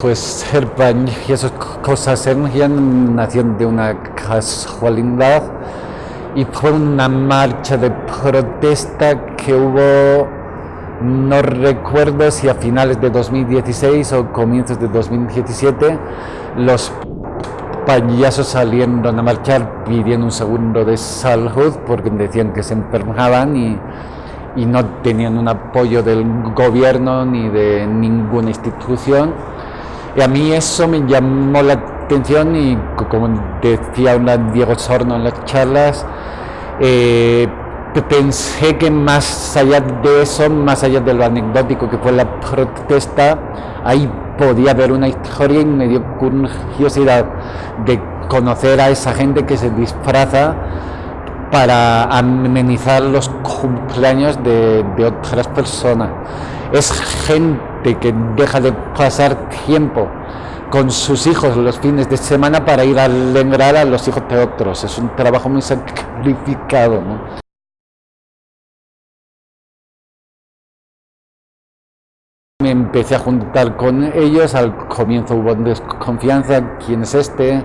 Pues ser y esas cosas surgían nació de una casualidad. Y fue una marcha de protesta que hubo, no recuerdo si a finales de 2016 o comienzos de 2017, los payasos salieron a marchar pidiendo un segundo de salud porque decían que se enfermaban y no tenían un apoyo del gobierno ni de ninguna institución y a mí eso me llamó la atención y como decía una Diego Sorno en las charlas, eh, pensé que más allá de eso, más allá de lo anecdótico que fue la protesta, ahí podía haber una historia y me dio curiosidad de conocer a esa gente que se disfraza para amenizar los cumpleaños de, de otras personas. Es gente que deja de pasar tiempo con sus hijos los fines de semana para ir a alegrar a los hijos de otros. Es un trabajo muy sacrificado. Me empecé a juntar con ellos, al comienzo hubo desconfianza, quién es este,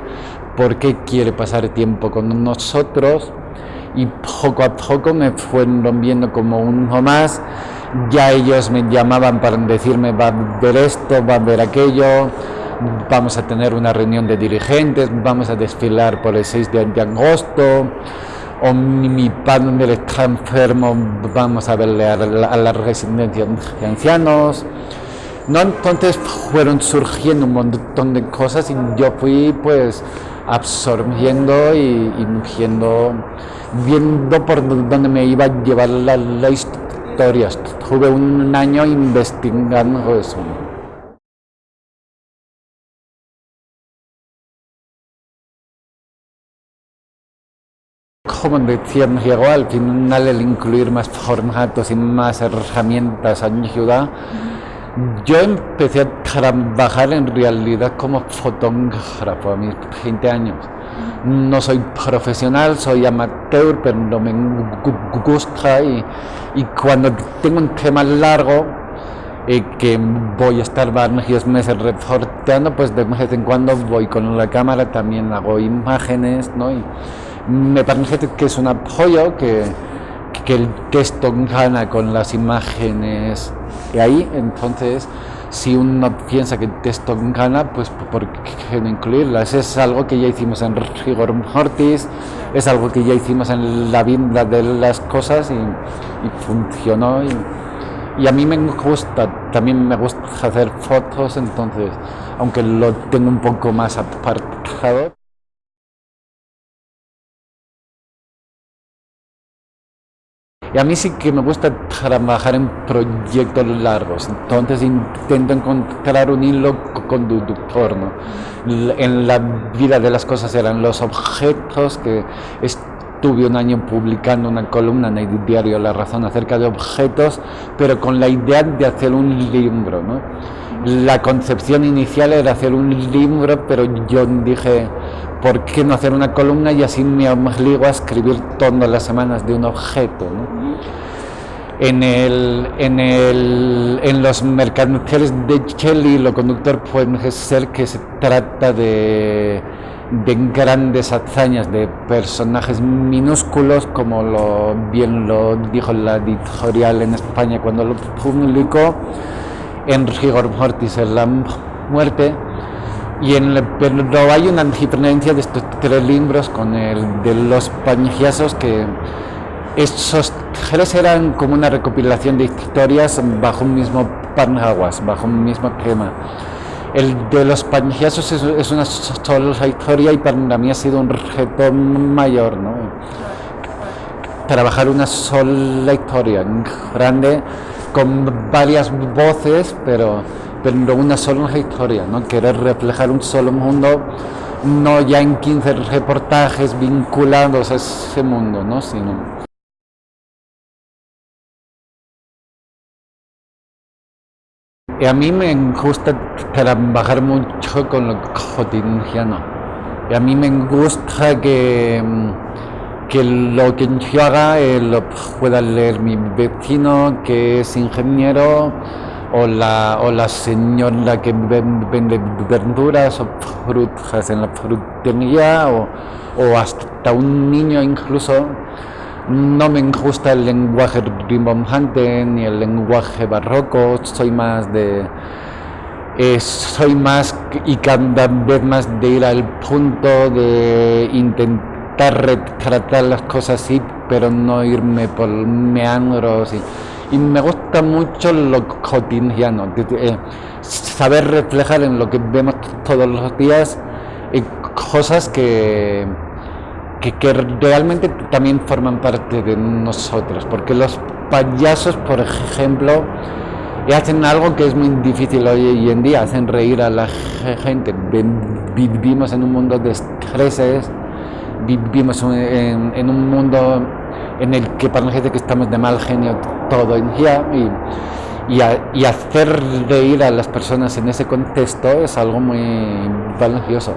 por qué quiere pasar tiempo con nosotros y poco a poco me fueron viendo como uno más ya ellos me llamaban para decirme va a ver esto, va a ver aquello, vamos a tener una reunión de dirigentes, vamos a desfilar por el 6 de, agosto, o mi, padre está enfermo, vamos a verle a la, residencia de ancianos. No, entonces fueron surgiendo un montón de cosas y yo fui pues absorbiendo y, y viendo por dónde me iba a llevar la, la historia historias. Tuve un año investigando eso. Como decía llegó al final el incluir más formatos y más herramientas ayuda. Yo empecé a trabajar en realidad como fotógrafo a mis 20 años. No soy profesional, soy amateur, pero no me gusta y, cuando tengo un tema largo eh, que voy a estar varios meses reporteando, pues de vez en cuando voy con la cámara, también hago imágenes, ¿no? Y me parece que es un apoyo que, que el texto gana con las imágenes y ahí, entonces si uno piensa que texto gana, pues ¿por qué no incluirlas? Es algo que ya hicimos en Rigor Mortis, es algo que ya hicimos en la vida de las cosas y, funcionó. Y, a mí me gusta, también me gusta hacer fotos, entonces, aunque lo tengo un poco más apartado. Y a mí sí que me gusta trabajar en proyectos largos, entonces intento encontrar un hilo conductor. ¿no? En la vida de las cosas eran los objetos que estuve un año publicando una columna en el diario La Razón acerca de objetos, pero con la idea de hacer un libro. ¿no? La concepción inicial era hacer un libro, pero yo dije, ¿por qué no hacer una columna y así me obligo a escribir todas las semanas de un objeto? En, el, en, el, en los mercantiles de Shelley, lo conductor puede ser que se trata de, de grandes hazañas, de personajes minúsculos, como lo, bien lo dijo la editorial en España cuando lo publicó, en rigor mortis, en la muerte, y en pero hay una diferencia de estos tres libros con el de los pañazos que esos tres eran como una recopilación de historias bajo un mismo paraguas, bajo un mismo tema. El de los pañazos es, una sola historia y para mí ha sido un reto mayor, ¿no? Trabajar una sola historia grande con varias voces, pero pero una sola historia, ¿no? querer reflejar un solo mundo, no ya en 15 reportajes vinculados a ese mundo, ¿no? sino Y a mí me gusta trabajar mucho con lo cotidiano. Y a mí me gusta que, que lo que yo haga eh, lo pueda leer mi vecino, que es ingeniero, o la, o la señora que vende verduras o frutas en la frutería o, o hasta un niño incluso no me gusta el lenguaje rimbombante ni el lenguaje barroco, soy más de... Eh, soy más y cada vez más de ir al punto de intentar retratar las cosas así, pero no irme por meandros y, y me gusta mucho lo cotidiano, eh, saber reflejar en lo que vemos todos los días eh, cosas que que, realmente también forman parte de nosotros, porque los payasos, por ejemplo, hacen algo que es muy difícil hoy en día, hacen reír a la gente. Vivimos en un mundo de estreses, vivimos en, un mundo en el que gente que estamos de mal genio todo en día y, y, hacer reír a las personas en ese contexto es algo muy valioso.